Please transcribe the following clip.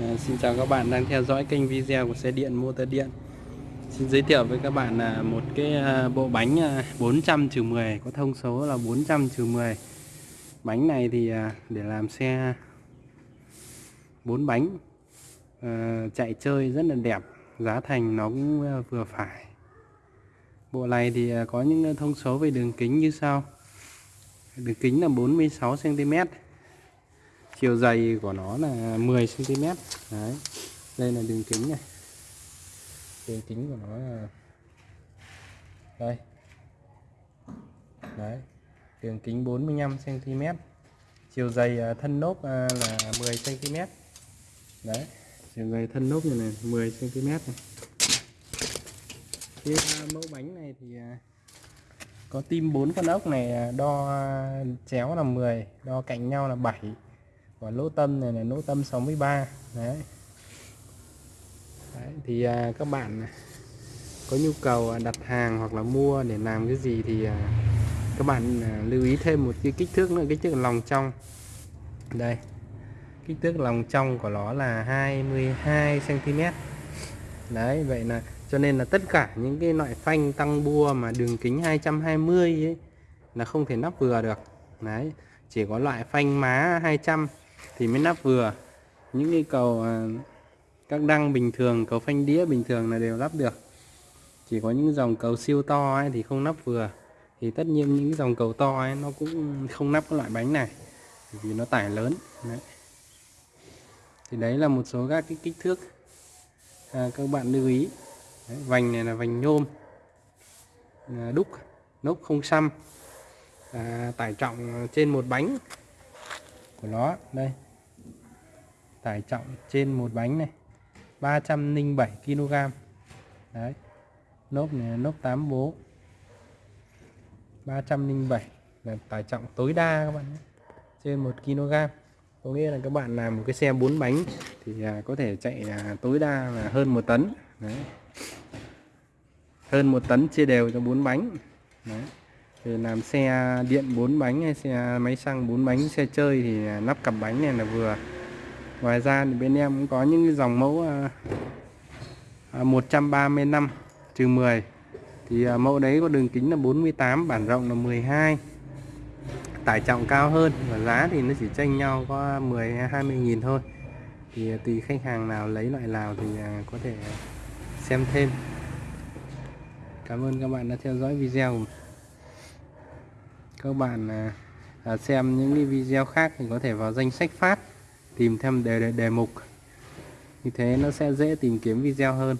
À, xin chào các bạn đang theo dõi kênh video của xe điện motor điện. Xin giới thiệu với các bạn là một cái ờ, bộ bánh à, 400 10 có thông số là 400 10 Bánh này thì ờ, để làm xe 4 bánh à, chạy chơi rất là đẹp Giá thành nó cũng vừa phải. Bộ này thì có những thông số về đường kính như sau. Đường kính là 46cm chiều dày của nó là 10 cm đấy. Đây là đường kính này. Đường kính của nó là đây. Đấy. Đường kính 45 cm chiều dày à, thân lốp à, là 10 cm đấy. Chiều dày thân lốp này này 10 cm này. Cái à, mẫu bánh này thì có tim 4 con ốc này đo chéo là 10 đo cạnh nhau là 7 và lỗ tâm này là lỗ tâm 63 đấy, đấy thì à, các bạn có nhu cầu à, đặt hàng hoặc là mua để làm cái gì thì à, các bạn à, lưu ý thêm một cái kích thước nữa kích thước lòng trong. Đây kích thước lòng trong của nó là 22 cm đấy vậy là cho nên là tất cả những cái loại phanh tăng bua mà đường kính 220 ấy là không thể nắp vừa được. Đấy chỉ có loại phanh má 200 thì mới nắp vừa. Những cái cầu à, các đăng bình thường cầu phanh đĩa bình thường là đều lắp được. Chỉ có những dòng cầu siêu to ấy thì không nắp vừa. Thì tất nhiên những dòng cầu to ấy nó cũng không nắp cái loại bánh này vì nó tải lớn. Đấy. thì đấy là một số các cái kích thước. À, các bạn lưu ý. Đấy, vành này là vành nhôm à, đúc nốt không xăm à, tải trọng trên một bánh của nó. Đây. Tải trọng trên một bánh này. 307 kg. Đấy. Nốt này nốt 8 bố. 307 là tải trọng tối đa các bạn nhé. trên 1 kg. Có nghĩa là các bạn làm một cái xe 4 bánh thì à, có thể chạy à, tối đa là hơn 1 tấn. Đấy. hơn 1 tấn chia đều cho 4 bánh. Đấy thì làm xe điện 4 bánh hay xe máy xăng 4 bánh xe chơi thì à, nắp cặp bánh này là vừa. Ngoài ra thì bên em cũng có những cái dòng mẫu à, à, 135 trừ 10 thì à, mẫu đấy có đường kính là 48 bản rộng là 12 tải trọng cao hơn và giá thì nó chỉ tranh nhau có 10 20 nghìn thôi. Thì tùy khách hàng nào lấy loại nào thì có thể xem thêm. Cảm ơn các bạn đã theo dõi video của mình các bạn à, à, xem những cái video khác thì có thể vào danh sách phát tìm thêm đề, đề, đề mục. Như thế nó sẽ dễ tìm kiếm video hơn.